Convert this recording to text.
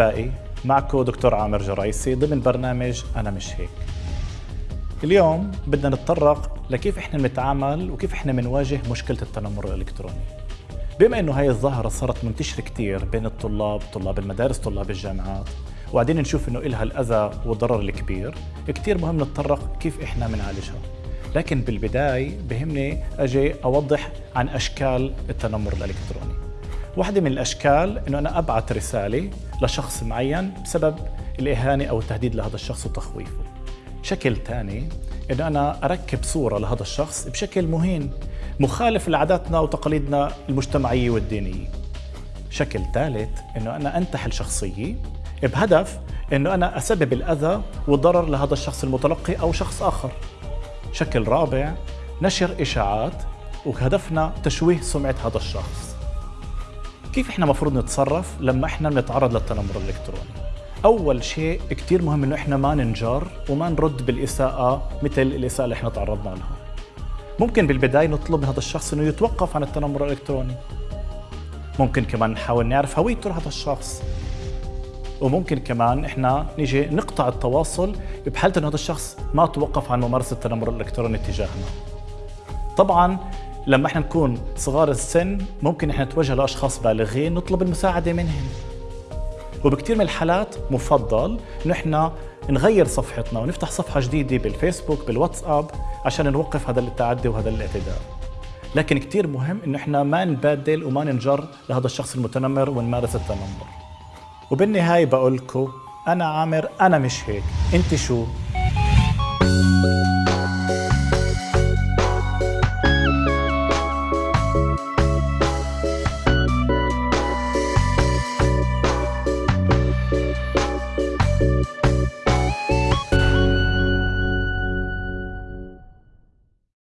أحبائي معكم دكتور عامر جرايسي ضمن برنامج أنا مش هيك. اليوم بدنا نتطرق لكيف إحنا بنتعامل وكيف إحنا بنواجه مشكلة التنمر الإلكتروني. بما إنه هاي الظاهرة صارت منتشرة كتير بين الطلاب طلاب المدارس طلاب الجامعات وبعدين نشوف إنه إلها الأذى والضرر الكبير كتير مهم نتطرق كيف إحنا بنعالجها. لكن بالبداية بهمني أجي أوضح عن أشكال التنمر الإلكتروني. واحدة من الأشكال أنه أنا أبعث رسالة لشخص معين بسبب الإهانة أو التهديد لهذا الشخص وتخويفه. شكل ثاني أنه أنا أركب صورة لهذا الشخص بشكل مهين مخالف لعاداتنا وتقاليدنا المجتمعية والدينية. شكل ثالث أنه أنا أنتحل شخصية بهدف أنه أنا أسبب الأذى والضرر لهذا الشخص المتلقي أو شخص آخر. شكل رابع نشر إشاعات وهدفنا تشويه سمعة هذا الشخص. كيف إحنا مفروض نتصرف لما إحنا بنتعرض للتنمر الإلكتروني؟ أول شيء كثير مهم إنه إحنا ما ننجر وما نرد بالإساءة مثل الإساءة اللي إحنا تعرضنا لها. ممكن بالبداية نطلب من هذا الشخص إنه يتوقف عن التنمر الإلكتروني. ممكن كمان نحاول نعرف هويته لهذا الشخص. وممكن كمان إحنا نيجي نقطع التواصل بحالة إنه هذا الشخص ما توقف عن ممارسة التنمر الإلكتروني تجاهنا. طبعا لما إحنا نكون صغار السن ممكن إحنا نتوجه لأشخاص بالغين نطلب المساعدة منهم. وبكثير من الحالات مفضل إحنا نغير صفحتنا ونفتح صفحة جديدة بالفيسبوك بالواتساب عشان نوقف هذا التعدي وهذا الاعتداء. لكن كثير مهم إنه إحنا ما نبادل وما ننجر لهذا الشخص المتنمر ونمارس التنمر. وبالنهاية بقول لكم أنا عامر أنا مش هيك. أنت شو؟